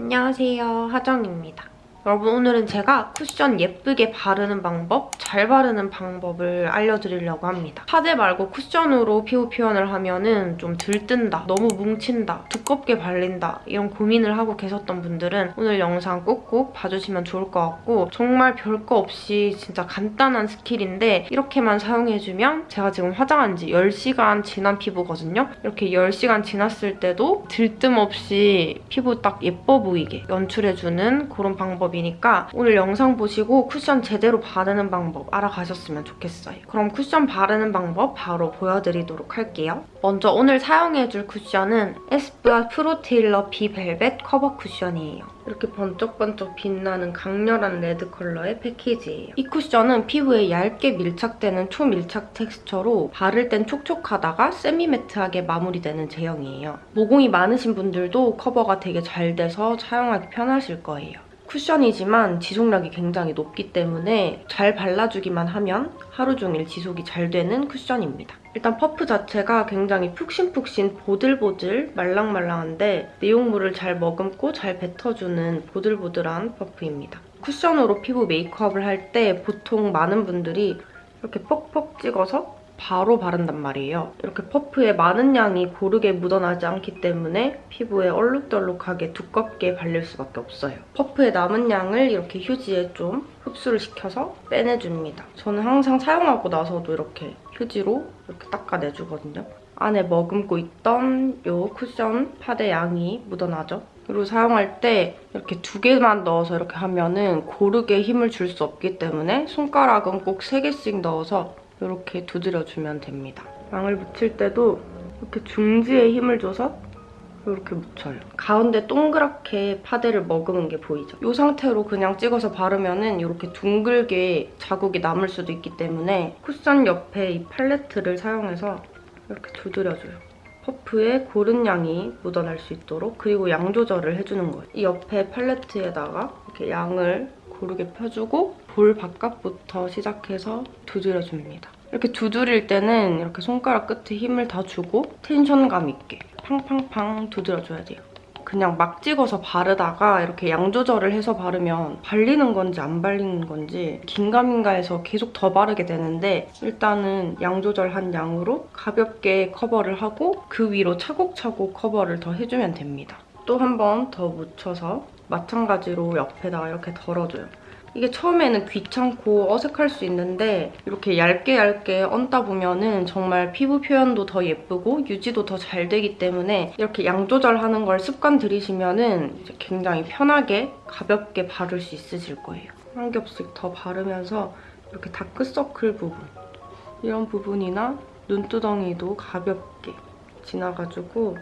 안녕하세요 하정입니다. 여러분 오늘은 제가 쿠션 예쁘게 바르는 방법, 잘 바르는 방법을 알려드리려고 합니다. 파데 말고 쿠션으로 피부 표현을 하면 은 좀 들뜬다, 너무 뭉친다, 두껍게 발린다 이런 고민을 하고 계셨던 분들은 오늘 영상 꼭꼭 봐주시면 좋을 것 같고 정말 별거 없이 진짜 간단한 스킬인데 이렇게만 사용해주면 제가 지금 화장한 지 10시간 지난 피부거든요. 이렇게 10시간 지났을 때도 들뜸 없이 피부 딱 예뻐 보이게 연출해주는 그런 방법 이니까 오늘 영상 보시고 쿠션 제대로 바르는 방법 알아가셨으면 좋겠어요. 그럼 쿠션 바르는 방법 바로 보여드리도록 할게요. 먼저 오늘 사용해줄 쿠션은 에스쁘아 프로테일러 비벨벳 커버 쿠션이에요. 이렇게 번쩍번쩍 빛나는 강렬한 레드 컬러의 패키지예요. 이 쿠션은 피부에 얇게 밀착되는 초밀착 텍스처로 바를 땐 촉촉하다가 semi-matte하게 마무리되는 제형이에요. 모공이 많으신 분들도 커버가 되게 잘 돼서 사용하기 편하실 거예요. 쿠션이지만 지속력이 굉장히 높기 때문에 잘 발라주기만 하면 하루 종일 지속이 잘 되는 쿠션입니다. 일단 퍼프 자체가 굉장히 푹신푹신 보들보들 말랑말랑한데 내용물을 잘 머금고 잘 뱉어주는 보들보들한 퍼프입니다. 쿠션으로 피부 메이크업을 할 때 보통 많은 분들이 이렇게 퍽퍽 찍어서 바로 바른단 말이에요. 이렇게 퍼프에 많은 양이 고르게 묻어나지 않기 때문에 피부에 얼룩덜룩하게 두껍게 발릴 수밖에 없어요. 퍼프에 남은 양을 이렇게 휴지에 좀 흡수를 시켜서 빼내줍니다. 저는 항상 사용하고 나서도 이렇게 휴지로 이렇게 닦아내주거든요. 안에 머금고 있던 이 쿠션 파데 양이 묻어나죠. 그리고 사용할 때 이렇게 두 개만 넣어서 이렇게 하면은 고르게 힘을 줄 수 없기 때문에 손가락은 꼭 세 개씩 넣어서 이렇게 두드려주면 됩니다. 양을 묻힐 때도 이렇게 중지에 힘을 줘서 이렇게 묻혀요. 가운데 동그랗게 파데를 머금은 게 보이죠? 이 상태로 그냥 찍어서 바르면 은 이렇게 둥글게 자국이 남을 수도 있기 때문에 쿠션 옆에 이 팔레트를 사용해서 이렇게 두드려줘요. 퍼프에 고른 양이 묻어날 수 있도록 그리고 양 조절을 해주는 거예요. 이 옆에 팔레트에다가 이렇게 양을 고르게 펴주고 볼 바깥부터 시작해서 두드려줍니다. 이렇게 두드릴 때는 이렇게 손가락 끝에 힘을 다 주고 텐션감 있게 팡팡팡 두드려줘야 돼요. 그냥 막 찍어서 바르다가 이렇게 양 조절을 해서 바르면 발리는 건지 안 발리는 건지 긴가민가 해서 계속 더 바르게 되는데 일단은 양 조절한 양으로 가볍게 커버를 하고 그 위로 차곡차곡 커버를 더 해주면 됩니다. 또 한 번 더 묻혀서 마찬가지로 옆에다가 이렇게 덜어줘요. 이게 처음에는 귀찮고 어색할 수 있는데 이렇게 얇게 얇게 얹다 보면은 정말 피부 표현도 더 예쁘고 유지도 더 잘 되기 때문에 이렇게 양 조절하는 걸 습관 들이시면은 굉장히 편하게 가볍게 바를 수 있으실 거예요. 한 겹씩 더 바르면서 이렇게 다크서클 부분 이런 부분이나 눈두덩이도 가볍게 지나가지고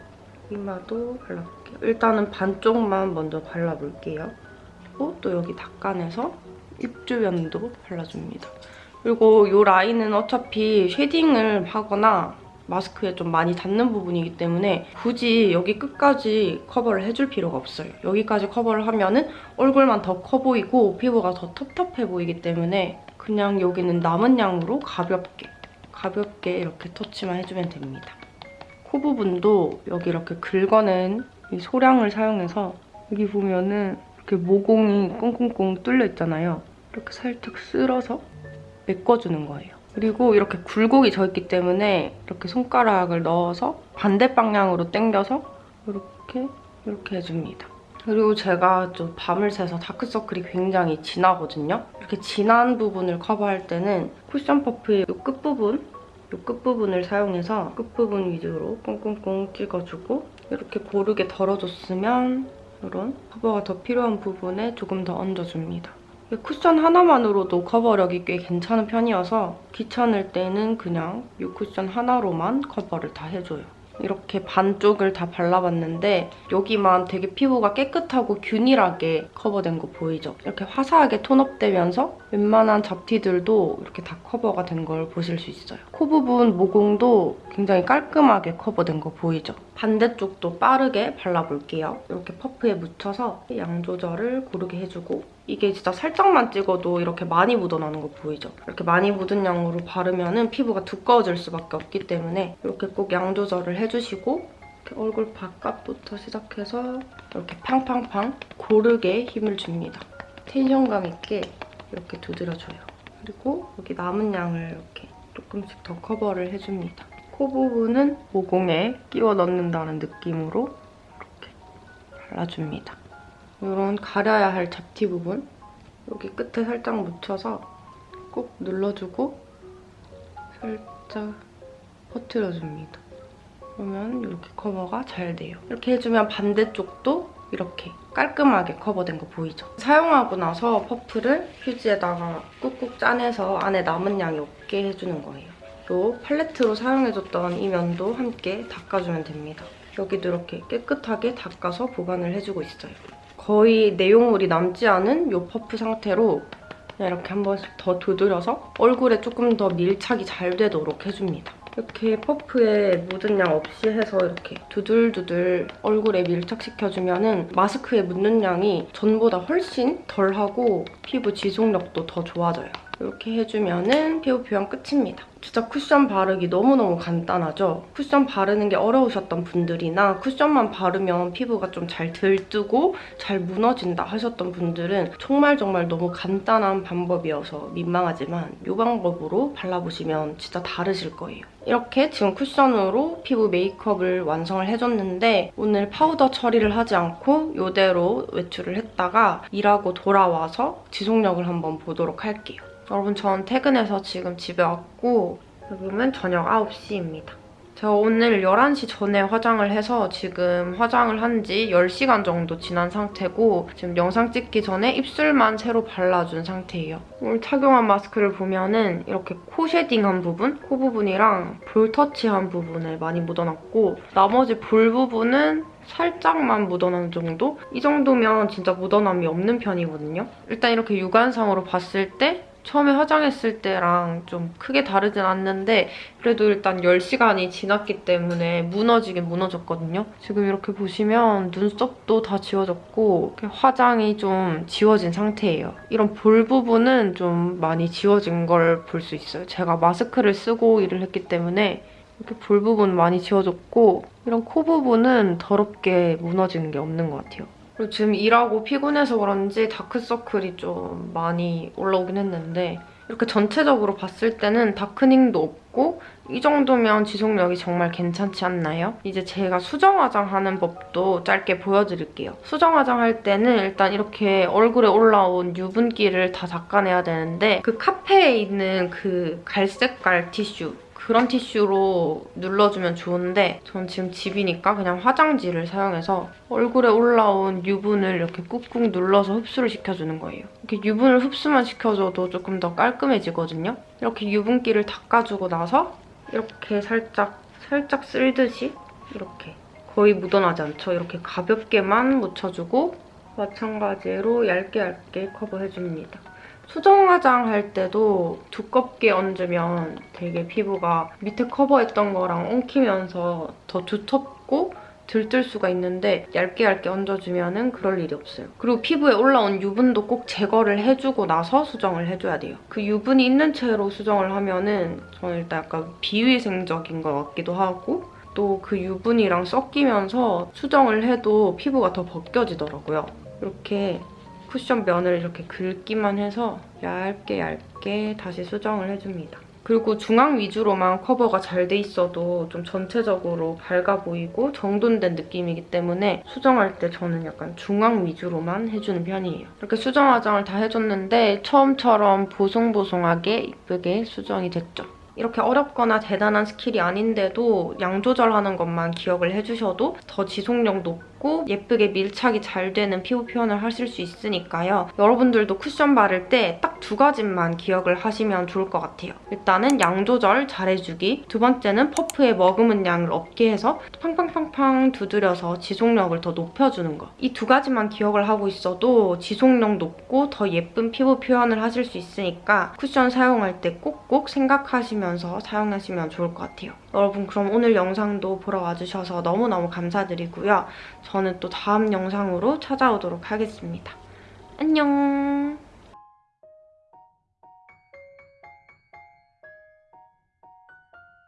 이마도 발라볼게요. 일단은 반쪽만 먼저 발라볼게요. 그리고 또 여기 닦아내서 입 주변도 발라줍니다. 그리고 이 라인은 어차피 shading을 하거나 마스크에 좀 많이 닿는 부분이기 때문에 굳이 여기 끝까지 커버를 해줄 필요가 없어요. 여기까지 커버를 하면 은 얼굴만 더 커 보이고 피부가 더 텁텁해 보이기 때문에 그냥 여기는 남은 양으로 가볍게 가볍게 이렇게 터치만 해주면 됩니다. 코 부분도 여기 이렇게 긁어낸 이 소량을 사용해서 여기 보면은 이렇게 모공이 꽁꽁꽁 뚫려 있잖아요. 이렇게 살짝 쓸어서 메꿔주는 거예요. 그리고 이렇게 굴곡이 져있기 때문에 이렇게 손가락을 넣어서 반대 방향으로 당겨서 이렇게 이렇게 해줍니다. 그리고 제가 좀 밤을 새서 다크서클이 굉장히 진하거든요. 이렇게 진한 부분을 커버할 때는 쿠션 퍼프의 이 끝부분 이 끝부분을 사용해서 끝부분 위주로 콩콩콩 찍어주고 이렇게 고르게 덜어줬으면 이런 커버가 더 필요한 부분에 조금 더 얹어줍니다. 쿠션 하나만으로도 커버력이 꽤 괜찮은 편이어서 귀찮을 때는 그냥 이 쿠션 하나로만 커버를 다 해줘요. 이렇게 반쪽을 다 발라봤는데 여기만 되게 피부가 깨끗하고 균일하게 커버된 거 보이죠? 이렇게 화사하게 tone up되면서 웬만한 잡티들도 이렇게 다 커버가 된 걸 보실 수 있어요. 코 부분 모공도 굉장히 깔끔하게 커버된 거 보이죠? 반대쪽도 빠르게 발라볼게요. 이렇게 퍼프에 묻혀서 양 조절을 고르게 해주고 이게 진짜 살짝만 찍어도 이렇게 많이 묻어나는 거 보이죠? 이렇게 많이 묻은 양으로 바르면 은 피부가 두꺼워질 수밖에 없기 때문에 이렇게 꼭 양 조절을 해주시고 얼굴 바깥부터 시작해서 이렇게 팡팡팡 고르게 힘을 줍니다. 텐션감 있게 이렇게 두드려줘요. 그리고 여기 남은 양을 이렇게 조금씩 더 커버를 해줍니다. 코 부분은 모공에 끼워 넣는다는 느낌으로 이렇게 발라줍니다. 이런 가려야 할 잡티 부분 여기 끝에 살짝 묻혀서 꼭 눌러주고 살짝 퍼트려줍니다. 그러면 이렇게 커버가 잘 돼요. 이렇게 해주면 반대쪽도 이렇게 깔끔하게 커버된 거 보이죠? 사용하고 나서 퍼프를 휴지에다가 꾹꾹 짜내서 안에 남은 양이 없게 해주는 거예요. 또 팔레트로 사용해줬던 이 면도 함께 닦아주면 됩니다. 여기도 이렇게 깨끗하게 닦아서 보관을 해주고 있어요. 거의 내용물이 남지 않은 이 퍼프 상태로 이렇게 한 번씩 더 두드려서 얼굴에 조금 더 밀착이 잘 되도록 해줍니다. 이렇게 퍼프에 묻은 양 없이 해서 이렇게 두들두들 얼굴에 밀착시켜주면 은 마스크에 묻는 양이 전보다 훨씬 덜하고 피부 지속력도 더 좋아져요. 이렇게 해주면 은 피부 표현 끝입니다. 진짜 쿠션 바르기 너무너무 간단하죠? 쿠션 바르는 게 어려우셨던 분들이나 쿠션만 바르면 피부가 좀 잘 들뜨고 잘 무너진다 하셨던 분들은 정말 정말 너무 간단한 방법이어서 민망하지만 이 방법으로 발라보시면 진짜 다르실 거예요. 이렇게 지금 쿠션으로 피부 메이크업을 완성을 해줬는데 오늘 파우더 처리를 하지 않고 이대로 외출을 했다가 일하고 돌아와서 지속력을 한번 보도록 할게요. 여러분 전 퇴근해서 지금 집에 왔고 지금은 저녁 9시입니다. 제가 오늘 11시 전에 화장을 해서 지금 화장을 한 지 10시간 정도 지난 상태고 지금 영상 찍기 전에 입술만 새로 발라준 상태예요. 오늘 착용한 마스크를 보면은 이렇게 코 쉐딩한 부분, 코 부분이랑 볼 터치한 부분에 많이 묻어놨고 나머지 볼 부분은 살짝만 묻어나는 정도? 이 정도면 진짜 묻어남이 없는 편이거든요. 일단 이렇게 육안상으로 봤을 때 처음에 화장했을 때랑 좀 크게 다르진 않는데 그래도 일단 10시간이 지났기 때문에 무너지긴 무너졌거든요. 지금 이렇게 보시면 눈썹도 다 지워졌고 화장이 좀 지워진 상태예요. 이런 볼 부분은 좀 많이 지워진 걸 볼 수 있어요. 제가 마스크를 쓰고 일을 했기 때문에 이렇게 볼 부분 많이 지워졌고 이런 코 부분은 더럽게 무너지는 게 없는 것 같아요. 그리고 지금 일하고 피곤해서 그런지 다크서클이 좀 많이 올라오긴 했는데 이렇게 전체적으로 봤을 때는 다크닝도 없고 이 정도면 지속력이 정말 괜찮지 않나요? 이제 제가 수정 화장 하는 법도 짧게 보여드릴게요. 수정 화장 할 때는 일단 이렇게 얼굴에 올라온 유분기를 다 닦아내야 되는데 그 카페에 있는 그 갈색깔 티슈 그런 티슈로 눌러주면 좋은데 전 지금 집이니까 그냥 화장지를 사용해서 얼굴에 올라온 유분을 이렇게 꾹꾹 눌러서 흡수를 시켜주는 거예요. 이렇게 유분을 흡수만 시켜줘도 조금 더 깔끔해지거든요. 이렇게 유분기를 닦아주고 나서 이렇게 살짝 살짝 쓸듯이 이렇게 거의 묻어나지 않죠? 이렇게 가볍게만 묻혀주고 마찬가지로 얇게 얇게 커버해줍니다. 수정 화장 할 때도 두껍게 얹으면 되게 피부가 밑에 커버했던 거랑 엉키면서 더 두텁고 들뜰 수가 있는데 얇게 얇게 얹어주면 그럴 일이 없어요. 그리고 피부에 올라온 유분도 꼭 제거를 해주고 나서 수정을 해줘야 돼요. 그 유분이 있는 채로 수정을 하면 은 저는 일단 약간 비위생적인 것 같기도 하고 또 그 유분이랑 섞이면서 수정을 해도 피부가 더 벗겨지더라고요. 이렇게 쿠션 면을 이렇게 긁기만 해서 얇게 얇게 다시 수정을 해줍니다. 그리고 중앙 위주로만 커버가 잘 돼 있어도 좀 전체적으로 밝아 보이고 정돈된 느낌이기 때문에 수정할 때 저는 약간 중앙 위주로만 해주는 편이에요. 이렇게 수정 화장을 다 해줬는데 처음처럼 보송보송하게 이쁘게 수정이 됐죠. 이렇게 어렵거나 대단한 스킬이 아닌데도 양 조절하는 것만 기억을 해주셔도 더 지속력 높고 예쁘게 밀착이 잘 되는 피부 표현을 하실 수 있으니까요. 여러분들도 쿠션 바를 때 딱 두 가지만 기억을 하시면 좋을 것 같아요. 일단은 양 조절 잘해주기 두 번째는 퍼프에 머금은 양을 없게 해서 팡팡팡팡 두드려서 지속력을 더 높여주는 거. 이두 가지만 기억을 하고 있어도 지속력 높고 더 예쁜 피부 표현을 하실 수 있으니까 쿠션 사용할 때 꼭꼭 생각하시면서 사용하시면 좋을 것 같아요. 여러분 그럼 오늘 영상도 보러 와주셔서 너무너무 감사드리고요. 저는 또 다음 영상으로 찾아오도록 하겠습니다. 안녕!